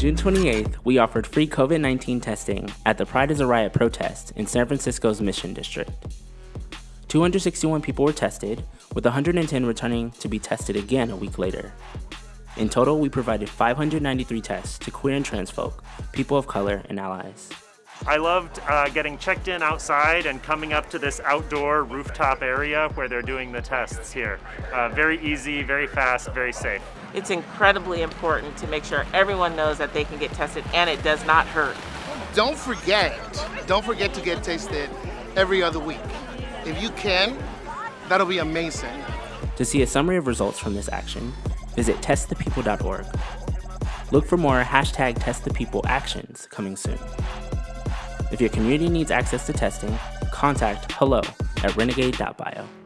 June 28th, we offered free COVID 19 testing at the Pride is a Riot protest in San Francisco's Mission District. 261 people were tested, with 110 returning to be tested again a week later. In total, we provided 593 tests to queer and trans folk, people of color, and allies. I loved uh, getting checked in outside and coming up to this outdoor rooftop area where they're doing the tests here. Uh, very easy, very fast, very safe. It's incredibly important to make sure everyone knows that they can get tested and it does not hurt. Don't forget, don't forget to get tested every other week. If you can, that'll be amazing. To see a summary of results from this action, visit testthepeople.org. Look for more hashtag testthepeople actions coming soon. If your community needs access to testing, contact hello at renegade.bio.